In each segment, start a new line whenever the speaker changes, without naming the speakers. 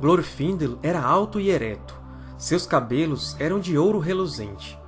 Glorfindel era alto e ereto. Seus cabelos eram de ouro reluzente.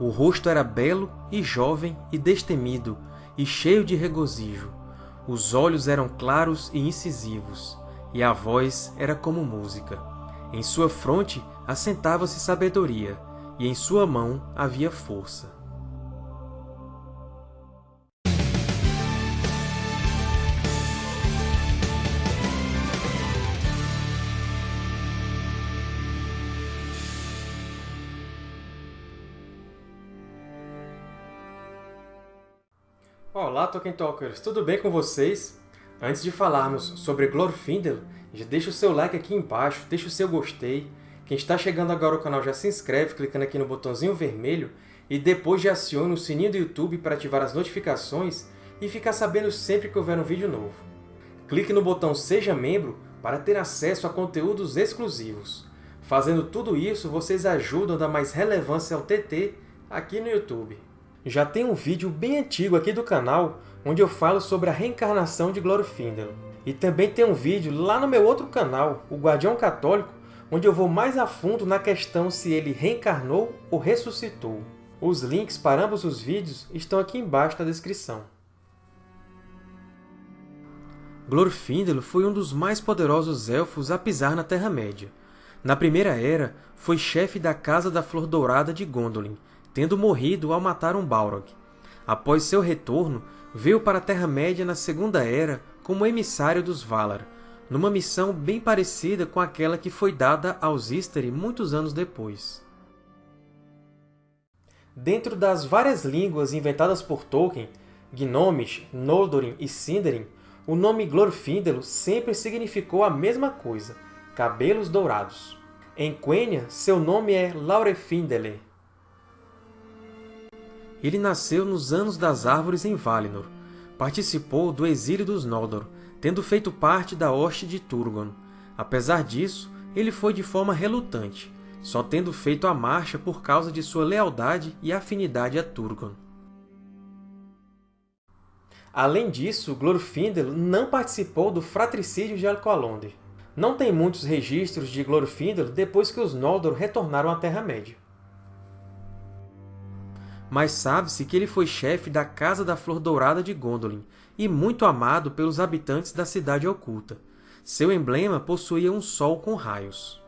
O rosto era belo e jovem e destemido, e cheio de regozijo. Os olhos eram claros e incisivos, e a voz era como música. Em sua fronte assentava-se sabedoria, e em sua mão havia força. Olá, Tolkien Talkers! Tudo bem com vocês? Antes de falarmos sobre Glorfindel, já deixa o seu like aqui embaixo, deixa o seu gostei. Quem está chegando agora ao canal já se inscreve clicando aqui no botãozinho vermelho e depois já aciona o sininho do YouTube para ativar as notificações e ficar sabendo sempre que houver um vídeo novo. Clique no botão Seja Membro para ter acesso a conteúdos exclusivos. Fazendo tudo isso, vocês ajudam a dar mais relevância ao TT aqui no YouTube. Já tem um vídeo bem antigo aqui do canal onde eu falo sobre a reencarnação de Glorfindel. E também tem um vídeo lá no meu outro canal, o Guardião Católico, onde eu vou mais a fundo na questão se ele reencarnou ou ressuscitou. Os links para ambos os vídeos estão aqui embaixo na descrição. Glorfindel foi um dos mais poderosos Elfos a pisar na Terra-média. Na Primeira Era, foi chefe da Casa da Flor Dourada de Gondolin, tendo morrido ao matar um Balrog. Após seu retorno, veio para a Terra-média na Segunda Era como emissário dos Valar, numa missão bem parecida com aquela que foi dada aos Istari muitos anos depois. Dentro das várias línguas inventadas por Tolkien, Gnomish, Noldorin e Sindarin, o nome Glorfindel sempre significou a mesma coisa, cabelos dourados. Em Quenya, seu nome é Laurefindele, ele nasceu nos Anos das Árvores em Valinor. Participou do exílio dos Noldor, tendo feito parte da hoste de Turgon. Apesar disso, ele foi de forma relutante, só tendo feito a marcha por causa de sua lealdade e afinidade a Turgon. Além disso, Glorfindel não participou do fratricídio de Alqualondr. Não tem muitos registros de Glorfindel depois que os Noldor retornaram à Terra-média mas sabe-se que ele foi chefe da Casa da Flor Dourada de Gondolin e muito amado pelos habitantes da Cidade Oculta. Seu emblema possuía um sol com raios.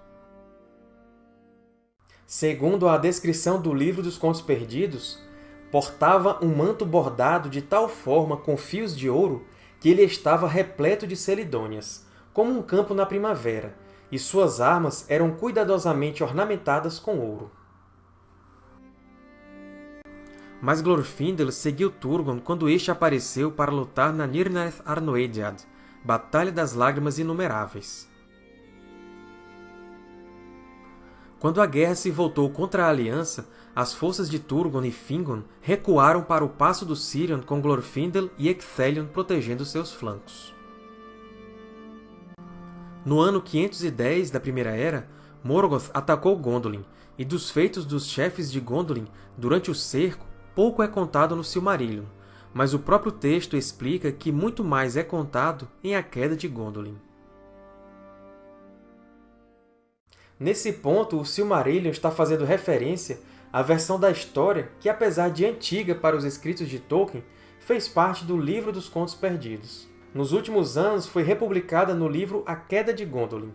Segundo a descrição do Livro dos Contos Perdidos, portava um manto bordado de tal forma com fios de ouro que ele estava repleto de celidônias, como um campo na primavera, e suas armas eram cuidadosamente ornamentadas com ouro. Mas Glorfindel seguiu Turgon quando este apareceu para lutar na Nirnaeth Arnoediad, Batalha das Lágrimas Inumeráveis. Quando a guerra se voltou contra a Aliança, as forças de Turgon e Fingon recuaram para o Passo do Sirion com Glorfindel e Ecthelion protegendo seus flancos. No ano 510 da Primeira Era, Morgoth atacou Gondolin, e dos feitos dos chefes de Gondolin durante o cerco pouco é contado no Silmarillion, mas o próprio texto explica que muito mais é contado em A Queda de Gondolin. Nesse ponto, o Silmarillion está fazendo referência à versão da história que, apesar de antiga para os escritos de Tolkien, fez parte do Livro dos Contos Perdidos. Nos últimos anos, foi republicada no livro A Queda de Gondolin.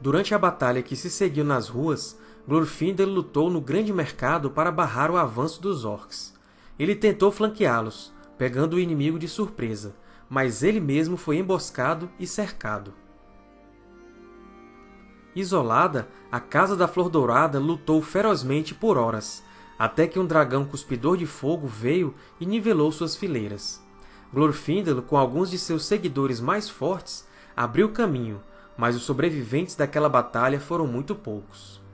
Durante a batalha que se seguiu nas ruas, Glorfindel lutou no Grande Mercado para barrar o avanço dos Orcs. Ele tentou flanqueá-los, pegando o inimigo de surpresa, mas ele mesmo foi emboscado e cercado. Isolada, a Casa da Flor Dourada lutou ferozmente por horas, até que um dragão cuspidor de fogo veio e nivelou suas fileiras. Glorfindel, com alguns de seus seguidores mais fortes, abriu caminho, mas os sobreviventes daquela batalha foram muito poucos.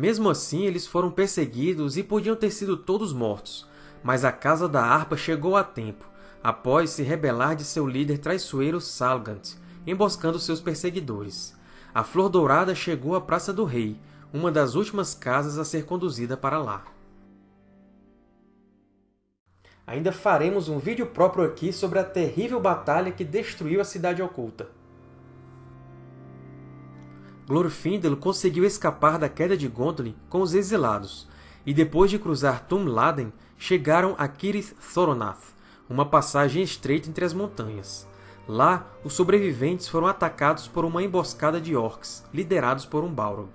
Mesmo assim, eles foram perseguidos e podiam ter sido todos mortos, mas a Casa da Harpa chegou a tempo, após se rebelar de seu líder traiçoeiro Salgant, emboscando seus perseguidores. A Flor Dourada chegou à Praça do Rei, uma das últimas casas a ser conduzida para lá. ainda faremos um vídeo próprio aqui sobre a terrível batalha que destruiu a Cidade Oculta. Glorfindel conseguiu escapar da queda de Gondolin com os exilados, e depois de cruzar Tum-Laden, chegaram a Kirith Thoronath, uma passagem estreita entre as montanhas. Lá, os sobreviventes foram atacados por uma emboscada de orcs, liderados por um Balrog.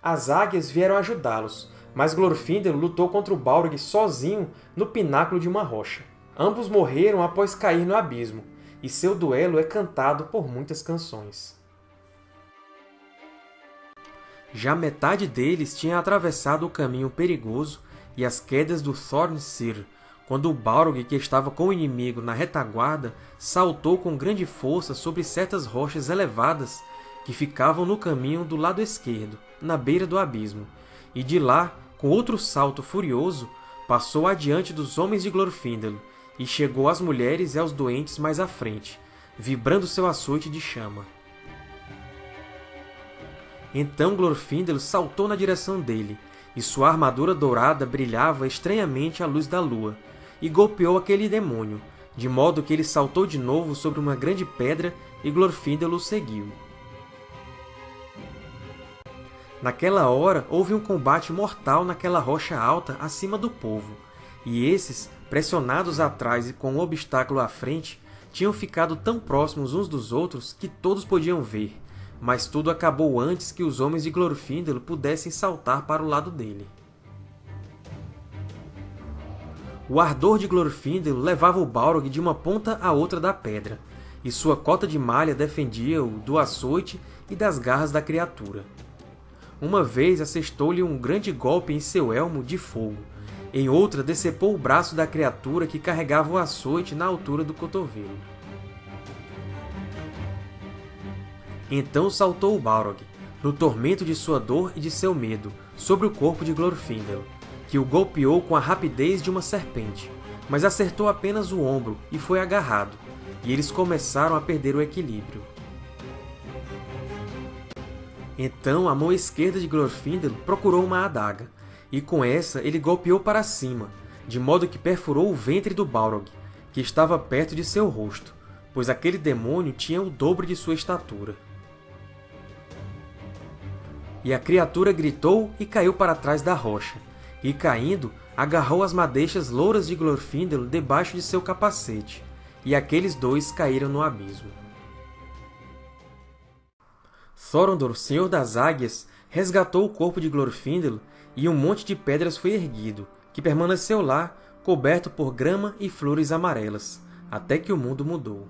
As águias vieram ajudá-los, mas Glorfindel lutou contra o Balrog sozinho no pináculo de uma rocha. Ambos morreram após cair no abismo, e seu duelo é cantado por muitas canções. Já metade deles tinha atravessado o caminho perigoso e as quedas do Thorn-Sir, quando o Balrog, que estava com o inimigo na retaguarda, saltou com grande força sobre certas rochas elevadas que ficavam no caminho do lado esquerdo, na beira do abismo, e de lá, com outro salto furioso, passou adiante dos homens de Glorfindel e chegou às mulheres e aos doentes mais à frente, vibrando seu açoite de chama. Então Glorfindel saltou na direção dele, e sua armadura dourada brilhava estranhamente à luz da lua, e golpeou aquele demônio, de modo que ele saltou de novo sobre uma grande pedra e Glorfindel o seguiu. Naquela hora, houve um combate mortal naquela rocha alta acima do povo, e esses, pressionados atrás e com um obstáculo à frente, tinham ficado tão próximos uns dos outros que todos podiam ver, mas tudo acabou antes que os homens de Glorfindel pudessem saltar para o lado dele. O ardor de Glorfindel levava o Balrog de uma ponta à outra da pedra, e sua cota de malha defendia-o do açoite e das garras da criatura. Uma vez assestou-lhe um grande golpe em seu elmo de fogo, em outra decepou o braço da criatura que carregava o açoite na altura do cotovelo. Então saltou o Balrog, no tormento de sua dor e de seu medo, sobre o corpo de Glorfindel, que o golpeou com a rapidez de uma serpente, mas acertou apenas o ombro e foi agarrado, e eles começaram a perder o equilíbrio. Então a mão esquerda de Glorfindel procurou uma adaga, e com essa ele golpeou para cima, de modo que perfurou o ventre do Balrog, que estava perto de seu rosto, pois aquele demônio tinha o dobro de sua estatura. E a criatura gritou e caiu para trás da rocha, e, caindo, agarrou as madeixas louras de Glorfindel debaixo de seu capacete, e aqueles dois caíram no abismo. Thorondor, Senhor das Águias, resgatou o corpo de Glorfindel e um monte de pedras foi erguido, que permaneceu lá, coberto por grama e flores amarelas, até que o mundo mudou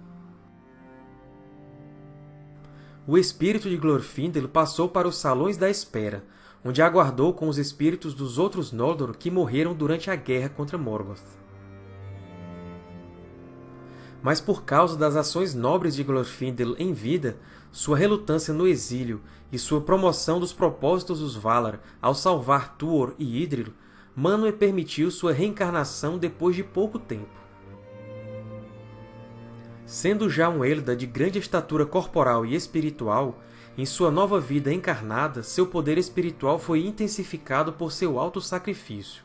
o espírito de Glorfindel passou para os Salões da Espera, onde aguardou com os espíritos dos outros Noldor que morreram durante a guerra contra Morgoth. Mas por causa das ações nobres de Glorfindel em vida, sua relutância no exílio e sua promoção dos propósitos dos Valar ao salvar Tuor e Idril, Manwë permitiu sua reencarnação depois de pouco tempo. Sendo já um Elda de grande estatura corporal e espiritual, em sua nova vida encarnada, seu poder espiritual foi intensificado por seu alto sacrifício.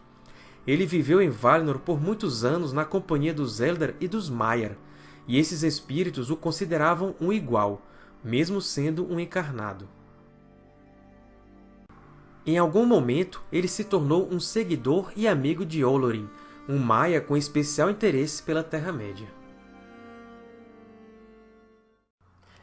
Ele viveu em Valinor por muitos anos na companhia dos Eldar e dos Maiar, e esses espíritos o consideravam um igual, mesmo sendo um encarnado. Em algum momento, ele se tornou um seguidor e amigo de Olorin, um Maia com especial interesse pela Terra-média.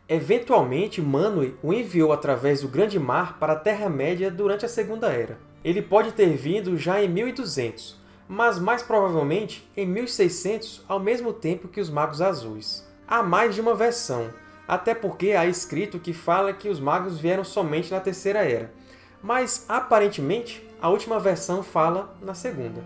Eventualmente, Manwë o enviou através do Grande Mar para a Terra-média durante a Segunda Era. Ele pode ter vindo já em 1200, mas mais provavelmente em 1600, ao mesmo tempo que os Magos Azuis. Há mais de uma versão, até porque há escrito que fala que os magos vieram somente na Terceira Era, mas aparentemente a última versão fala na Segunda.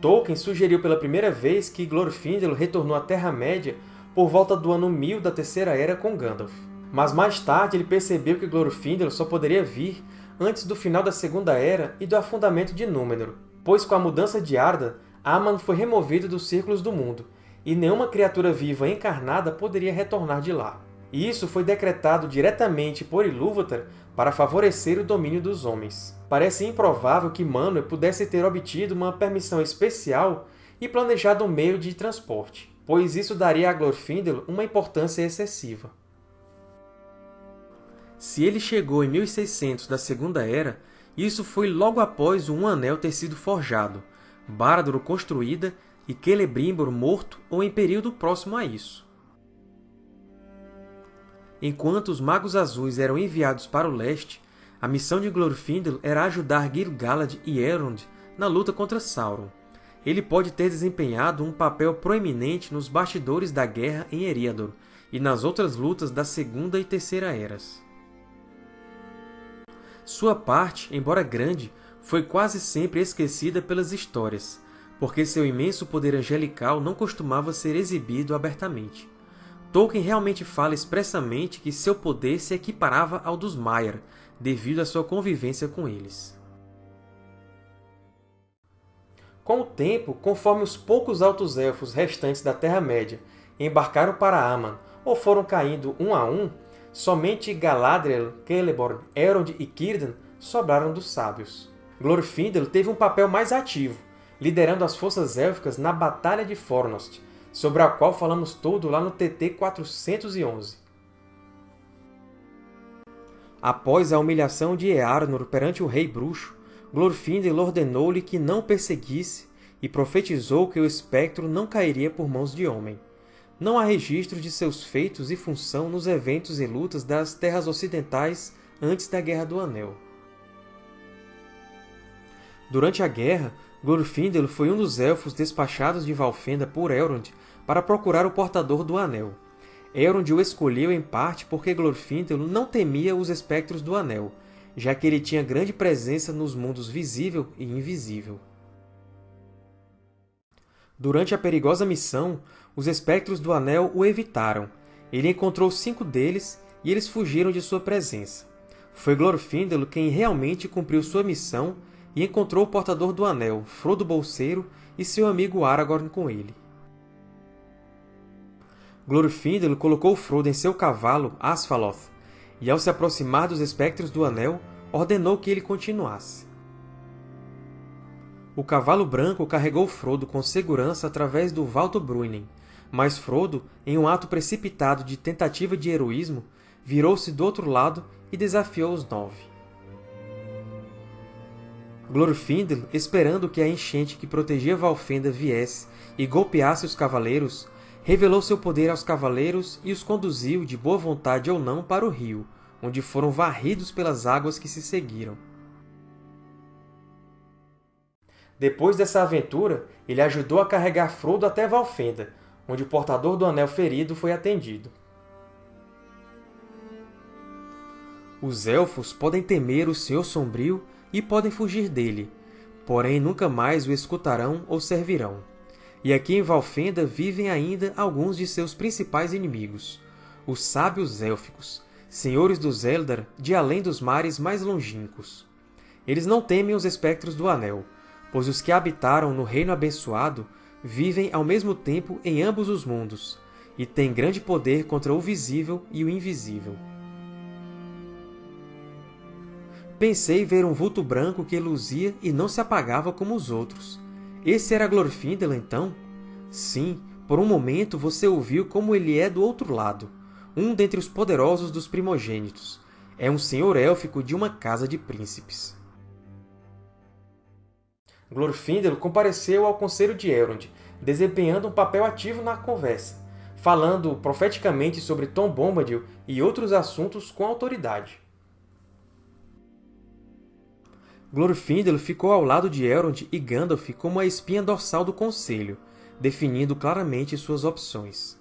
Tolkien sugeriu pela primeira vez que Glorfindel retornou à Terra-média por volta do ano 1000 da Terceira Era com Gandalf. Mas mais tarde ele percebeu que Glorfindel só poderia vir antes do final da Segunda Era e do afundamento de Númenor, pois com a mudança de Arda, Aman foi removido dos círculos do mundo, e nenhuma criatura viva encarnada poderia retornar de lá. E isso foi decretado diretamente por Ilúvatar para favorecer o domínio dos homens. Parece improvável que Manwë pudesse ter obtido uma permissão especial e planejado um meio de transporte, pois isso daria a Glorfindel uma importância excessiva. Se ele chegou em 1600 da Segunda Era, isso foi logo após o Um Anel ter sido forjado, Barad-dûr construída e Celebrimbor morto ou em período próximo a isso. Enquanto os Magos Azuis eram enviados para o leste, a missão de Glorfindel era ajudar Gil-galad e Elrond na luta contra Sauron. Ele pode ter desempenhado um papel proeminente nos bastidores da guerra em Eriador e nas outras lutas da Segunda e Terceira Eras. Sua parte, embora grande, foi quase sempre esquecida pelas histórias, porque seu imenso poder angelical não costumava ser exibido abertamente. Tolkien realmente fala expressamente que seu poder se equiparava ao dos Maiar, devido à sua convivência com eles. Com o tempo, conforme os poucos Altos Elfos restantes da Terra-média embarcaram para Aman ou foram caindo um a um, somente Galadriel, Celeborn, Elrond e Círdan sobraram dos Sábios. Glorfindel teve um papel mais ativo, liderando as forças élficas na Batalha de Fornost, sobre a qual falamos todo lá no TT 411. Após a humilhação de Earnur perante o Rei Bruxo, Glorfindel ordenou-lhe que não perseguisse e profetizou que o espectro não cairia por mãos de homem. Não há registro de seus feitos e função nos eventos e lutas das Terras Ocidentais antes da Guerra do Anel. Durante a guerra, Glorfindel foi um dos Elfos despachados de Valfenda por Elrond para procurar o Portador do Anel. Elrond o escolheu em parte porque Glorfindel não temia os espectros do Anel, já que ele tinha grande presença nos mundos visível e invisível. Durante a perigosa missão, os espectros do Anel o evitaram. Ele encontrou cinco deles e eles fugiram de sua presença. Foi Glorfindel quem realmente cumpriu sua missão e encontrou o portador do Anel, Frodo Bolseiro, e seu amigo Aragorn com ele. Glorfindel colocou Frodo em seu cavalo, Asfaloth, e ao se aproximar dos espectros do Anel, ordenou que ele continuasse. O cavalo branco carregou Frodo com segurança através do Valto Bruinen, mas Frodo, em um ato precipitado de tentativa de heroísmo, virou-se do outro lado e desafiou os Nove. Glorfindel, esperando que a enchente que protegia Valfenda viesse e golpeasse os cavaleiros, revelou seu poder aos cavaleiros e os conduziu, de boa vontade ou não, para o rio, onde foram varridos pelas águas que se seguiram. Depois dessa aventura, ele ajudou a carregar Frodo até Valfenda, onde o portador do Anel ferido foi atendido. Os Elfos podem temer o Senhor Sombrio e podem fugir dele, porém nunca mais o escutarão ou servirão. E aqui em Valfenda vivem ainda alguns de seus principais inimigos, os Sábios Élficos, senhores dos Eldar de além dos mares mais longínquos. Eles não temem os espectros do Anel, pois os que habitaram no Reino Abençoado vivem ao mesmo tempo em ambos os mundos, e têm grande poder contra o visível e o invisível. Pensei ver um vulto branco que luzia e não se apagava como os outros. Esse era Glorfindel, então? Sim, por um momento você ouviu como ele é do outro lado, um dentre os poderosos dos primogênitos. É um senhor élfico de uma casa de príncipes. Glorfindel compareceu ao Conselho de Elrond, desempenhando um papel ativo na conversa, falando profeticamente sobre Tom Bombadil e outros assuntos com autoridade. Glorfindel ficou ao lado de Elrond e Gandalf como a espinha dorsal do Conselho, definindo claramente suas opções.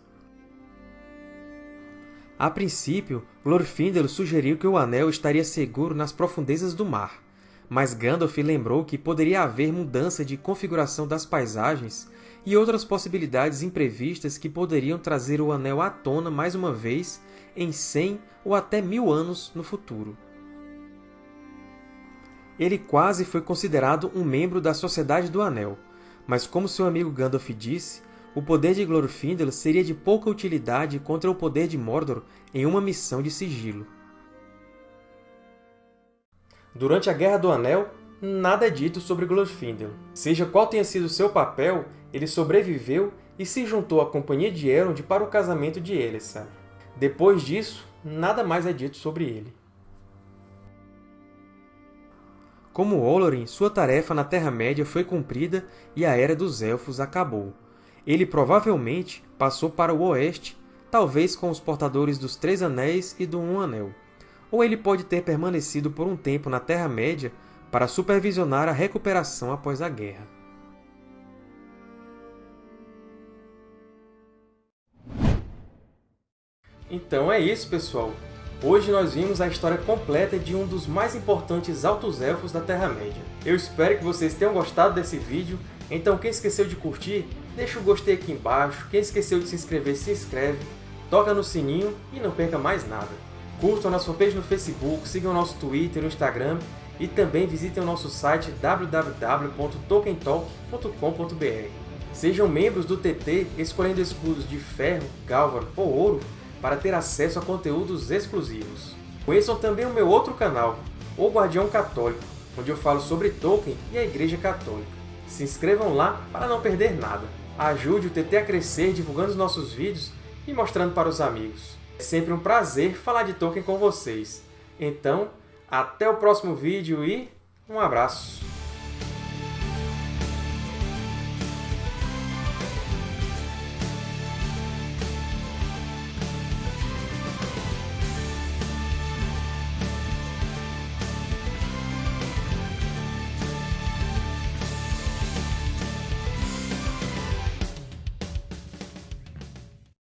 A princípio, Glorfindel sugeriu que o Anel estaria seguro nas profundezas do mar, mas Gandalf lembrou que poderia haver mudança de configuração das paisagens e outras possibilidades imprevistas que poderiam trazer o Anel à tona mais uma vez em cem ou até mil anos no futuro ele quase foi considerado um membro da Sociedade do Anel, mas como seu amigo Gandalf disse, o poder de Glorfindel seria de pouca utilidade contra o poder de Mordor em uma missão de sigilo. Durante a Guerra do Anel, nada é dito sobre Glorfindel. Seja qual tenha sido seu papel, ele sobreviveu e se juntou à companhia de Elrond para o casamento de Elessar. Depois disso, nada mais é dito sobre ele. Como Olorin, sua tarefa na Terra-média foi cumprida e a Era dos Elfos acabou. Ele provavelmente passou para o Oeste, talvez com os portadores dos Três Anéis e do Um Anel. Ou ele pode ter permanecido por um tempo na Terra-média para supervisionar a recuperação após a guerra. Então é isso, pessoal! Hoje nós vimos a história completa de um dos mais importantes Altos Elfos da Terra-média. Eu espero que vocês tenham gostado desse vídeo, então quem esqueceu de curtir, deixa o gostei aqui embaixo, quem esqueceu de se inscrever, se inscreve, toca no sininho e não perca mais nada. Curtam a nossa fanpage no Facebook, sigam nosso Twitter e Instagram e também visitem o nosso site www.tolkientalk.com.br. Sejam membros do TT escolhendo escudos de ferro, gálvaro ou ouro para ter acesso a conteúdos exclusivos. Conheçam também o meu outro canal, O Guardião Católico, onde eu falo sobre Tolkien e a Igreja Católica. Se inscrevam lá para não perder nada. Ajude o TT a crescer divulgando os nossos vídeos e mostrando para os amigos. É sempre um prazer falar de Tolkien com vocês. Então, até o próximo vídeo e um abraço!